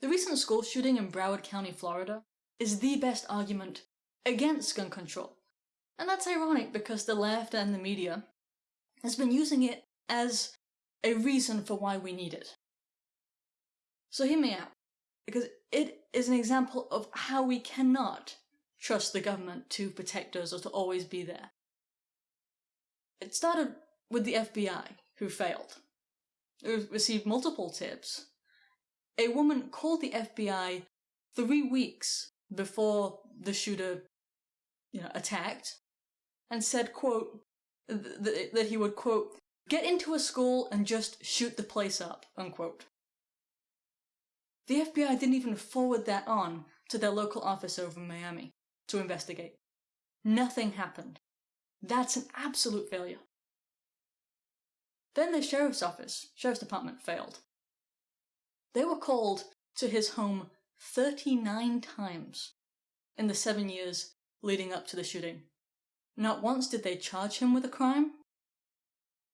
The recent school shooting in Broward County, Florida, is the best argument against gun control. And that's ironic because the left and the media has been using it as a reason for why we need it. So hear me out, because it is an example of how we cannot trust the government to protect us or to always be there. It started with the FBI, who failed. Who received multiple tips. A woman called the FBI three weeks before the shooter, you know, attacked, and said, quote, th- that he would, quote, get into a school and just shoot the place up, unquote. The FBI didn't even forward that on to their local office over in Miami to investigate. Nothing happened. That's an absolute failure. Then the sheriff's office, sheriff's department failed. They were called to his home 39 times in the seven years leading up to the shooting. Not once did they charge him with a crime,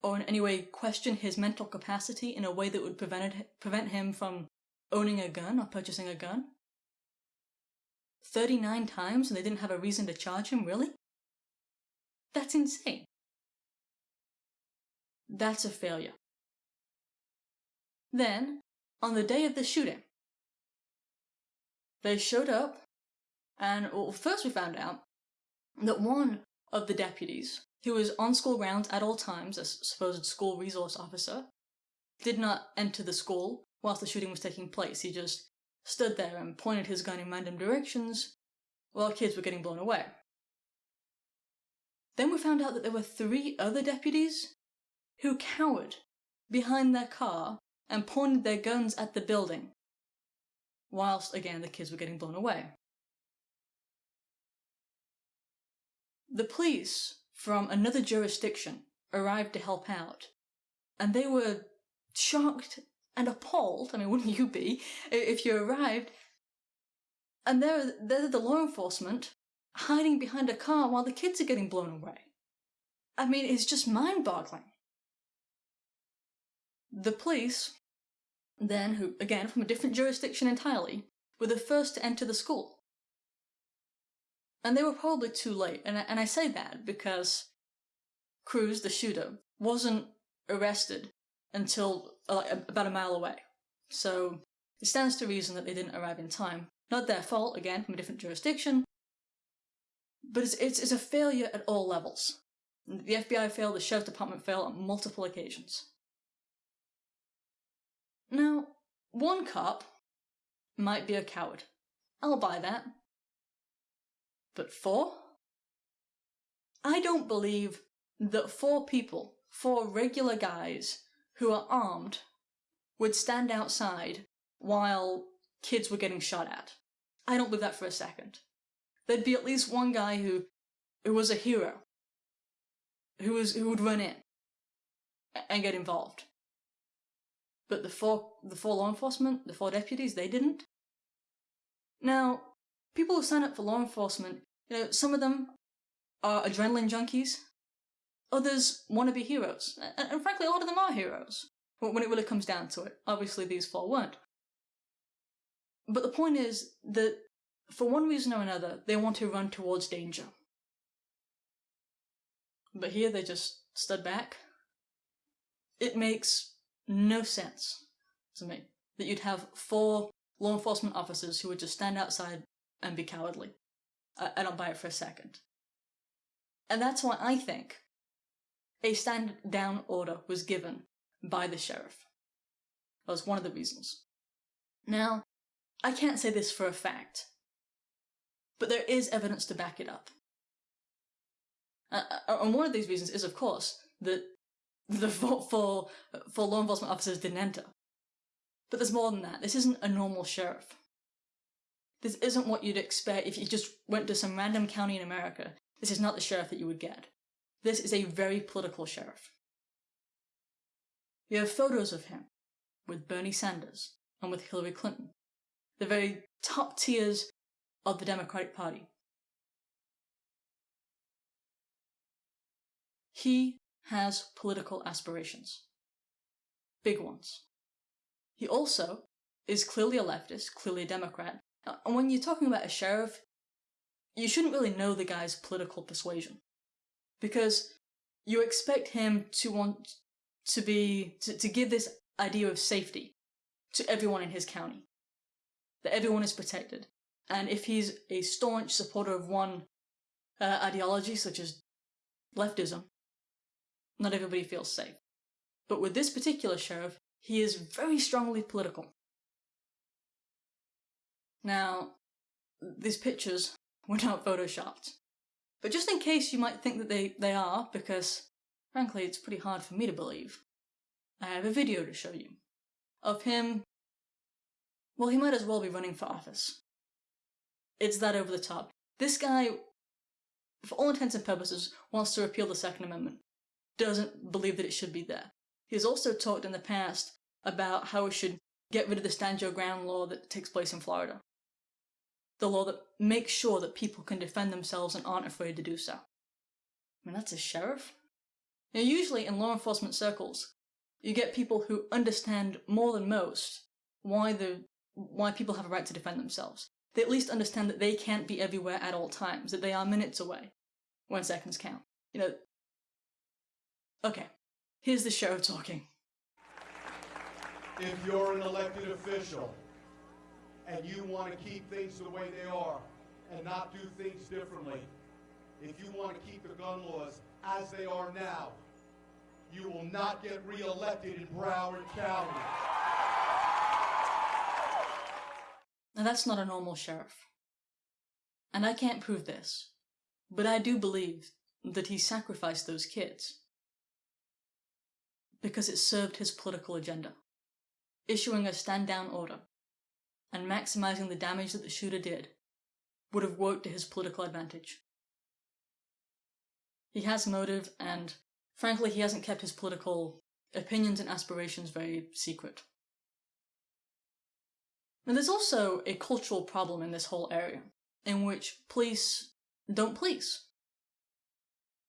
or in any way question his mental capacity in a way that would prevent, prevent him from owning a gun or purchasing a gun. 39 times and they didn't have a reason to charge him, really? That's insane. That's a failure. Then, on the day of the shooting, they showed up, and well, first we found out that one of the deputies, who was on school grounds at all times, a supposed school resource officer, did not enter the school whilst the shooting was taking place. He just stood there and pointed his gun in random directions while kids were getting blown away. Then we found out that there were three other deputies who cowered behind their car and pointed their guns at the building, whilst again the kids were getting blown away. The police from another jurisdiction arrived to help out, and they were shocked and appalled. I mean, wouldn't you be if you arrived? And they're, they're the law enforcement hiding behind a car while the kids are getting blown away. I mean, it's just mind boggling. The police, then, who, again, from a different jurisdiction entirely, were the first to enter the school. And they were probably too late, and I, and I say that because Cruz, the shooter, wasn't arrested until uh, about a mile away. So it stands to reason that they didn't arrive in time. Not their fault, again, from a different jurisdiction, but it's, it's, it's a failure at all levels. The FBI failed, the Sheriff's Department failed on multiple occasions. Now, one cop might be a coward. I'll buy that. But four? I don't believe that four people, four regular guys who are armed, would stand outside while kids were getting shot at. I don't believe that for a second. There'd be at least one guy who, who was a hero, who was who would run in and get involved. But the four the four law enforcement, the four deputies, they didn't. Now, people who sign up for law enforcement, you know, some of them are adrenaline junkies, others want to be heroes, and, and frankly, a lot of them are heroes when it really comes down to it. Obviously, these four weren't. But the point is that for one reason or another, they want to run towards danger. But here they just stood back. It makes no sense to me that you'd have four law enforcement officers who would just stand outside and be cowardly. I, I don't buy it for a second. And that's why I think a stand down order was given by the sheriff. That was one of the reasons. Now, I can't say this for a fact, but there is evidence to back it up. Uh, and one of these reasons is, of course, that the for, for, law enforcement officers didn't enter. But there's more than that. This isn't a normal sheriff. This isn't what you'd expect if you just went to some random county in America. This is not the sheriff that you would get. This is a very political sheriff. You have photos of him with Bernie Sanders and with Hillary Clinton, the very top tiers of the Democratic Party. He has political aspirations. Big ones. He also is clearly a leftist, clearly a Democrat. And when you're talking about a sheriff, you shouldn't really know the guy's political persuasion. Because you expect him to want to be, to, to give this idea of safety to everyone in his county. That everyone is protected. And if he's a staunch supporter of one uh, ideology, such as leftism, not everybody feels safe. But with this particular sheriff, he is very strongly political. Now, these pictures were not photoshopped. But just in case you might think that they, they are, because frankly it's pretty hard for me to believe, I have a video to show you. Of him, well he might as well be running for office. It's that over the top. This guy, for all intents and purposes, wants to repeal the Second Amendment. Doesn't believe that it should be there. He's also talked in the past about how we should get rid of the stand your ground law that takes place in Florida. The law that makes sure that people can defend themselves and aren't afraid to do so. I mean, that's a sheriff? Now, usually in law enforcement circles, you get people who understand more than most why the why people have a right to defend themselves. They at least understand that they can't be everywhere at all times, that they are minutes away when seconds count. You know. Okay, here's the sheriff talking. If you're an elected official and you want to keep things the way they are and not do things differently, if you want to keep the gun laws as they are now, you will not get reelected in Broward County. Now that's not a normal sheriff. And I can't prove this, but I do believe that he sacrificed those kids because it served his political agenda. Issuing a stand down order and maximizing the damage that the shooter did would have worked to his political advantage. He has motive, and frankly, he hasn't kept his political opinions and aspirations very secret. Now, there's also a cultural problem in this whole area, in which police don't police.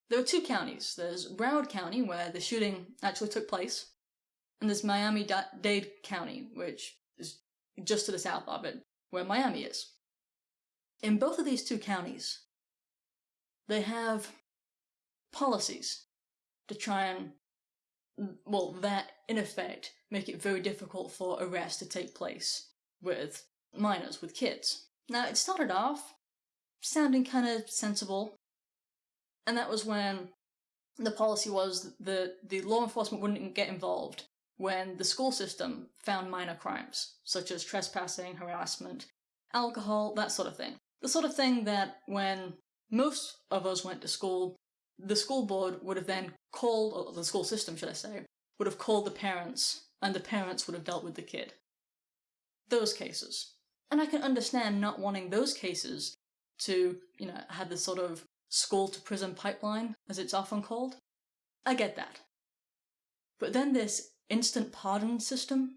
There are two counties. There's Broward County, where the shooting actually took place, and there's Miami-Dade County, which is just to the south of it, where Miami is. In both of these two counties, they have policies to try and, well, that, in effect, make it very difficult for arrests to take place with minors, with kids. Now, it started off sounding kind of sensible, and that was when the policy was that the law enforcement wouldn't get involved when the school system found minor crimes, such as trespassing, harassment, alcohol, that sort of thing. The sort of thing that when most of us went to school, the school board would have then called, or the school system, should I say, would have called the parents, and the parents would have dealt with the kid. Those cases. And I can understand not wanting those cases to, you know, have this sort of school to prison pipeline, as it's often called. I get that. But then this instant pardon system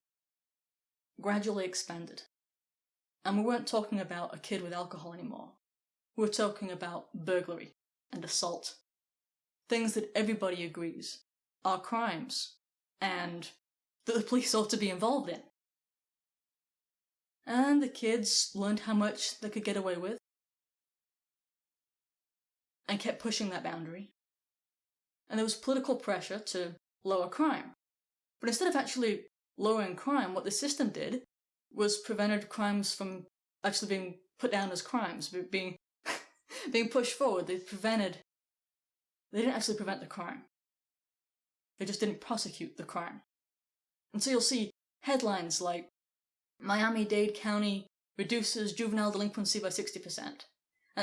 gradually expanded. And we weren't talking about a kid with alcohol anymore. We were talking about burglary and assault. Things that everybody agrees are crimes and that the police ought to be involved in. And the kids learned how much they could get away with and kept pushing that boundary. And there was political pressure to lower crime. But instead of actually lowering crime, what the system did was prevented crimes from actually being put down as crimes, being being pushed forward. They prevented. They didn't actually prevent the crime. They just didn't prosecute the crime. And so you'll see headlines like Miami-Dade County reduces juvenile delinquency by 60%.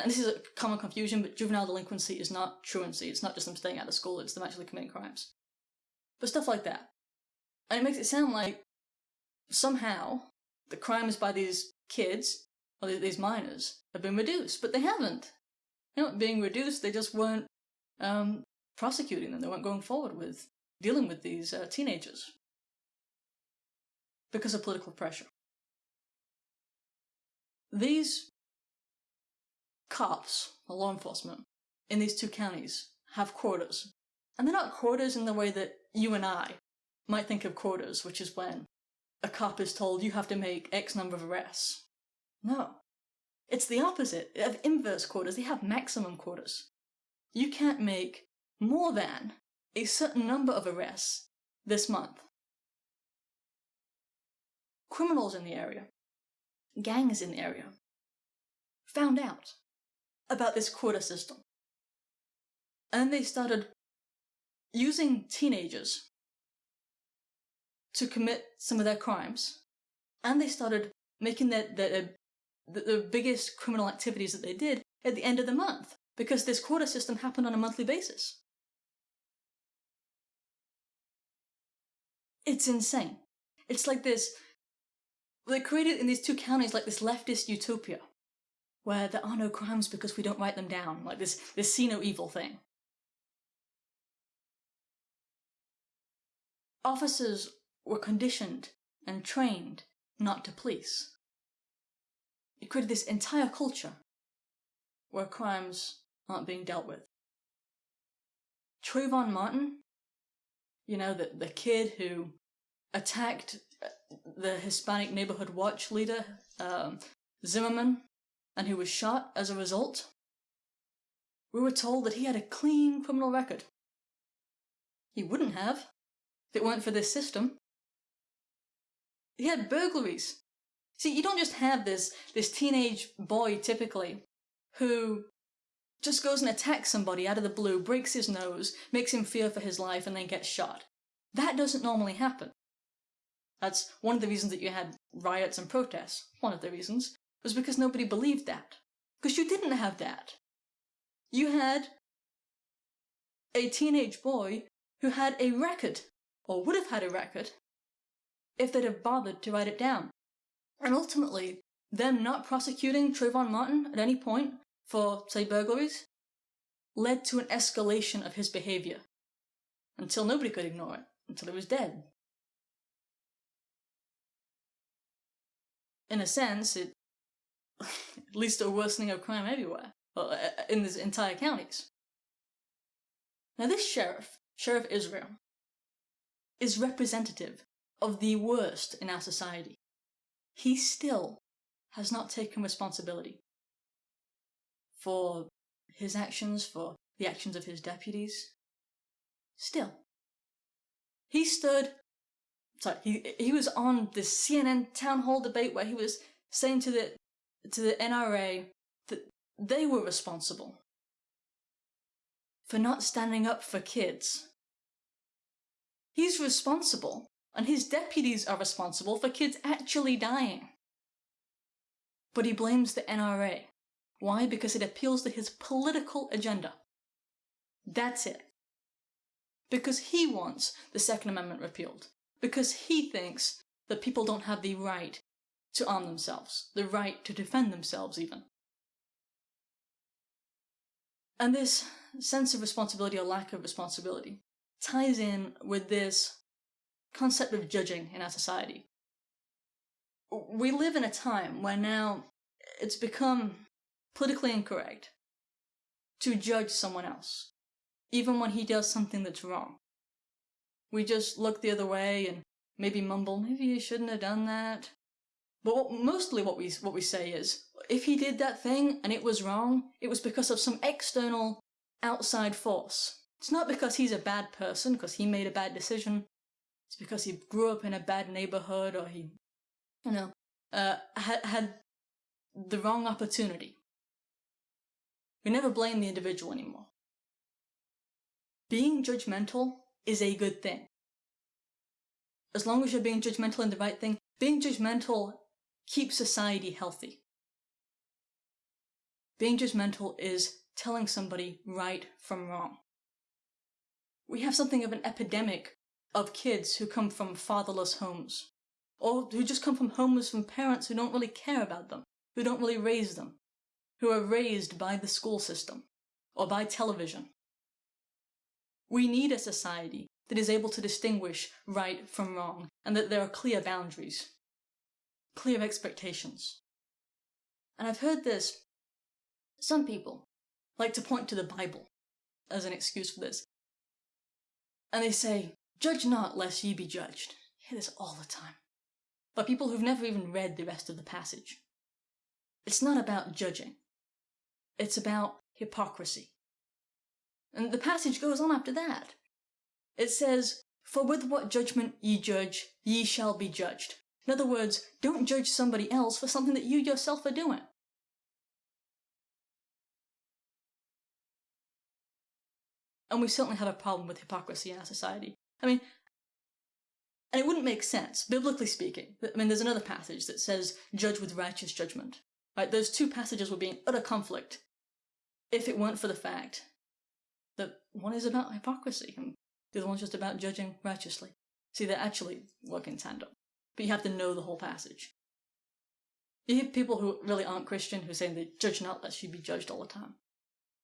And this is a common confusion, but juvenile delinquency is not truancy. It's not just them staying out of school, it's them actually committing crimes. But stuff like that. And it makes it sound like somehow the crimes by these kids, or these minors, have been reduced, but they haven't. They're not being reduced, they just weren't um, prosecuting them, they weren't going forward with dealing with these uh, teenagers because of political pressure. These cops, law enforcement, in these two counties have quotas. And they're not quotas in the way that you and I might think of quotas, which is when a cop is told you have to make X number of arrests. No. It's the opposite. They have inverse quotas, they have maximum quotas. You can't make more than a certain number of arrests this month. Criminals in the area, gangs in the area, found out about this quota system. And they started using teenagers to commit some of their crimes, and they started making their, their, the, the biggest criminal activities that they did at the end of the month, because this quota system happened on a monthly basis. It's insane. It's like this. They created in these two counties like this leftist utopia, where there are no crimes because we don't write them down, like this this see no evil thing. Officers were conditioned and trained not to police. It created this entire culture where crimes aren't being dealt with. Trayvon Martin, you know, the, the kid who attacked the Hispanic Neighborhood Watch leader, um, Zimmerman, and who was shot as a result. We were told that he had a clean criminal record. He wouldn't have if it weren't for this system. He had burglaries. See, you don't just have this, this teenage boy, typically, who just goes and attacks somebody out of the blue, breaks his nose, makes him fear for his life, and then gets shot. That doesn't normally happen. That's one of the reasons that you had riots and protests. One of the reasons was because nobody believed that. Because you didn't have that. You had a teenage boy who had a record, or would have had a record, if they'd have bothered to write it down. And ultimately, them not prosecuting Trayvon Martin at any point for, say, burglaries, led to an escalation of his behavior. Until nobody could ignore it, until he was dead. In a sense, it leads least a worsening of crime everywhere, well, uh, uh, in these entire counties. Now, this sheriff, Sheriff Israel, is representative of the worst in our society. He still has not taken responsibility for his actions, for the actions of his deputies. Still. He stood, sorry, he, he was on the CNN town hall debate where he was saying to the, to the NRA that they were responsible for not standing up for kids. He's responsible and his deputies are responsible for kids actually dying. But he blames the NRA. Why? Because it appeals to his political agenda. That's it. Because he wants the Second Amendment repealed. Because he thinks that people don't have the right to arm themselves, the right to defend themselves, even. And this sense of responsibility or lack of responsibility ties in with this concept of judging in our society. We live in a time where now it's become politically incorrect to judge someone else, even when he does something that's wrong. We just look the other way and maybe mumble, maybe you shouldn't have done that. But what, mostly what we, what we say is, if he did that thing and it was wrong, it was because of some external outside force. It's not because he's a bad person, because he made a bad decision. It's because he grew up in a bad neighborhood or he, you know, uh, had, had the wrong opportunity. We never blame the individual anymore. Being judgmental is a good thing. As long as you're being judgmental in the right thing, being judgmental keeps society healthy. Being judgmental is telling somebody right from wrong. We have something of an epidemic of kids who come from fatherless homes, or who just come from homes from parents who don't really care about them, who don't really raise them, who are raised by the school system or by television. We need a society that is able to distinguish right from wrong and that there are clear boundaries, clear expectations. And I've heard this. Some people like to point to the Bible as an excuse for this. And they say, Judge not, lest ye be judged. I hear this all the time. by people who've never even read the rest of the passage. It's not about judging. It's about hypocrisy. And the passage goes on after that. It says, For with what judgment ye judge, ye shall be judged. In other words, don't judge somebody else for something that you yourself are doing. And we certainly have a problem with hypocrisy in our society. I mean, and it wouldn't make sense, biblically speaking. I mean, there's another passage that says, judge with righteous judgment. Right? Those two passages would be in utter conflict if it weren't for the fact that one is about hypocrisy and the other one's just about judging righteously. See, they actually work in tandem. But you have to know the whole passage. You hear people who really aren't Christian who say they judge not lest you be judged all the time.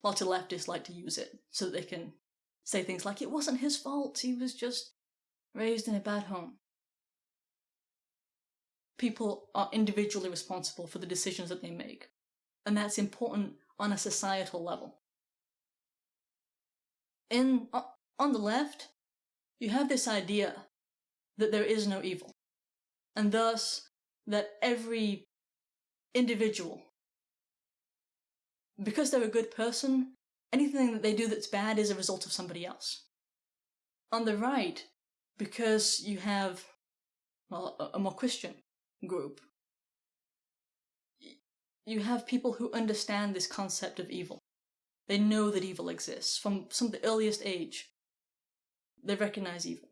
Lots of leftists like to use it so that they can say things like, it wasn't his fault, he was just raised in a bad home. People are individually responsible for the decisions that they make, and that's important on a societal level. In on the left, you have this idea that there is no evil, and thus that every individual, because they're a good person, anything that they do that's bad is a result of somebody else. On the right, because you have well, a, more Christian group, you have people who understand this concept of evil. They know that evil exists from some of the earliest age. They recognize evil.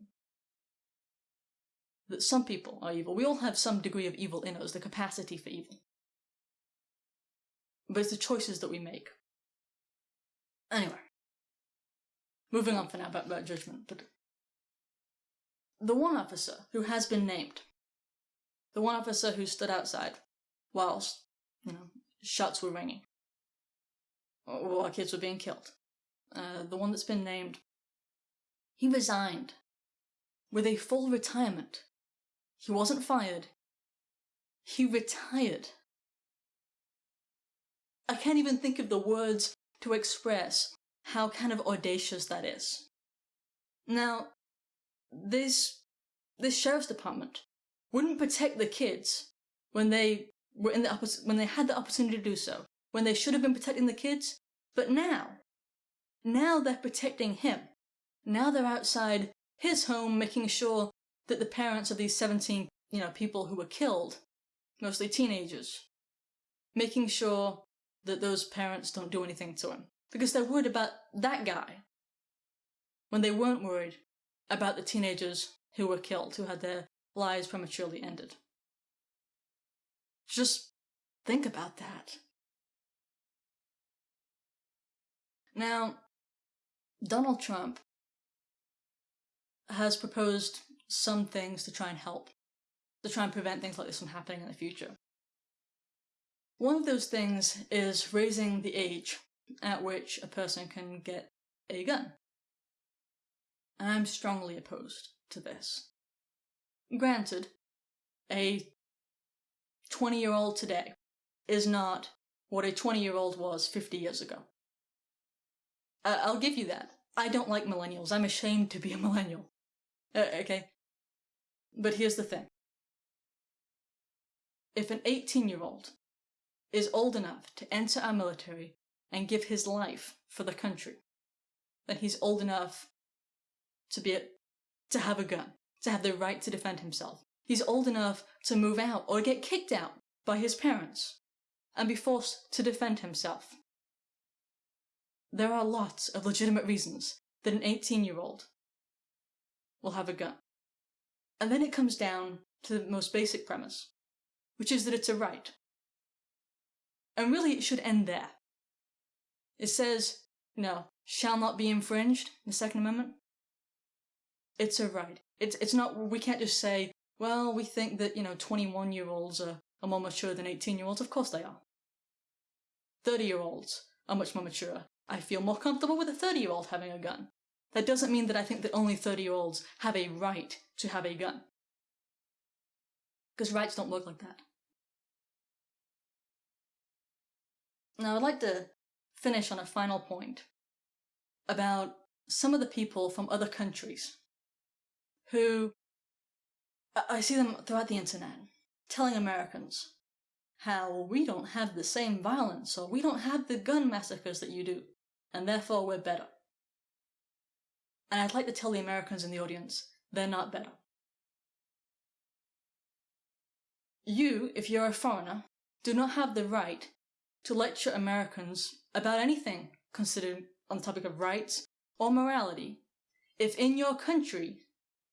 That some people are evil. We all have some degree of evil in us, the capacity for evil. But it's the choices that we make. Anyway. Moving on for now about, about judgment, but the one officer who has been named, the one officer who stood outside whilst, you know, shots were ringing, while kids were being killed, uh, the one that's been named, he resigned with a full retirement. He wasn't fired. He retired. I can't even think of the words to express how kind of audacious that is. Now, this this sheriff's department wouldn't protect the kids when they were in the when they had the opportunity to do so, when they should have been protecting the kids, but now, now they're protecting him. Now they're outside his home making sure that the parents of these 17, you know, people who were killed, mostly teenagers, making sure that those parents don't do anything to him. Because they're worried about that guy. When they weren't worried about the teenagers who were killed, who had their lives prematurely ended. Just think about that. Now, Donald Trump has proposed some things to try and help, to try and prevent things like this from happening in the future. One of those things is raising the age at which a person can get a gun. I'm strongly opposed to this. Granted, a 20 year old today is not what a 20 year old was 50 years ago. I'll give you that. I don't like millennials. I'm ashamed to be a millennial. Uh, okay? But here's the thing. If an 18 year old is old enough to enter our military and give his life for the country, then he's old enough to be a, to have a gun, to have the right to defend himself. He's old enough to move out or get kicked out by his parents and be forced to defend himself. There are lots of legitimate reasons that an 18 year old will have a gun. And then it comes down to the most basic premise, which is that it's a right. And really, it should end there. It says, you know, shall not be infringed, the Second Amendment. It's a right. It's it's not. We can't just say, well, we think that you know, twenty-one year olds are, are more mature than eighteen year olds. Of course they are. Thirty year olds are much more mature. I feel more comfortable with a thirty year old having a gun. That doesn't mean that I think that only thirty year olds have a right to have a gun. Because rights don't work like that. Now, I'd like to finish on a final point about some of the people from other countries who I see them throughout the internet. telling Americans how we don't have the same violence or we don't have the gun massacres that you do, and therefore we're better. And I'd like to tell the Americans in the audience, they're not better. You, if you're a foreigner, do not have the right to lecture Americans about anything considered on the topic of rights or morality if in your country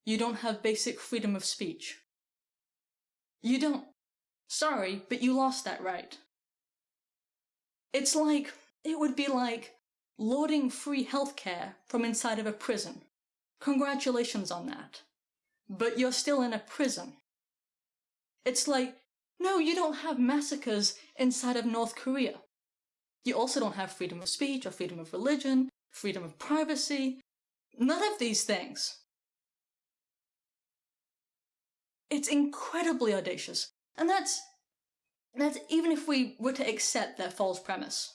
you don't have basic freedom of speech. You don't. Sorry, but you lost that right. It's like, it would be like lording free healthcare from inside of a prison. Congratulations on that. But you're still in a prison. It's like, no, you don't have massacres inside of North Korea. You also don't have freedom of speech or freedom of religion, freedom of privacy. None of these things. It's incredibly audacious. And that's, that's even if we were to accept their false premise,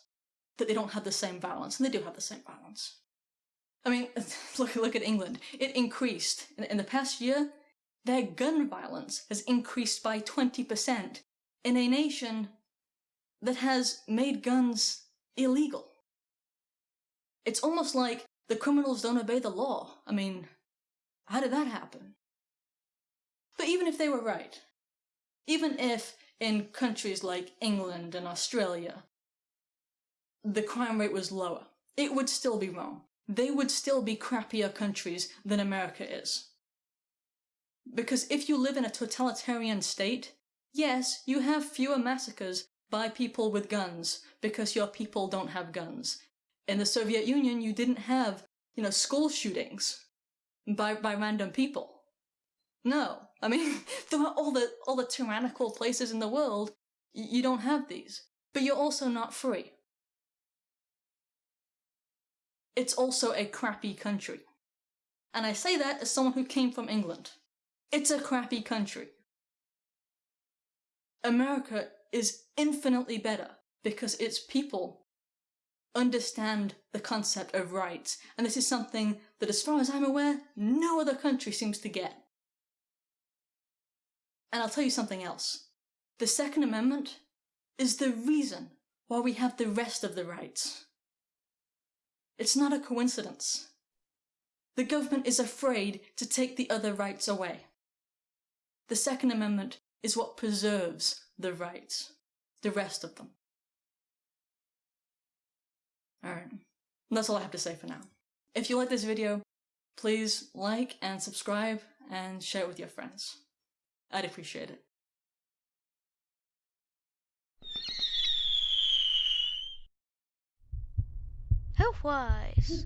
that they don't have the same violence, and they do have the same violence. I mean, look, look at England. It increased. In, in the past year, their gun violence has increased by 20% in a nation that has made guns illegal. It's almost like the criminals don't obey the law. I mean, how did that happen? But even if they were right, even if in countries like England and Australia, the crime rate was lower, it would still be wrong. They would still be crappier countries than America is. Because if you live in a totalitarian state, yes, you have fewer massacres by people with guns because your people don't have guns. In the Soviet Union, you didn't have, you know, school shootings by, by random people. No, I mean, throughout all the, all the tyrannical places in the world, you don't have these. But you're also not free. It's also a crappy country. And I say that as someone who came from England. It's a crappy country. America is infinitely better because its people understand the concept of rights, and this is something that, as far as I'm aware, no other country seems to get. And I'll tell you something else. The Second Amendment is the reason why we have the rest of the rights. It's not a coincidence. The government is afraid to take the other rights away. The Second Amendment is what preserves the rights, the rest of them. Alright, that's all I have to say for now. If you like this video, please like and subscribe and share it with your friends. I'd appreciate it. Health-wise.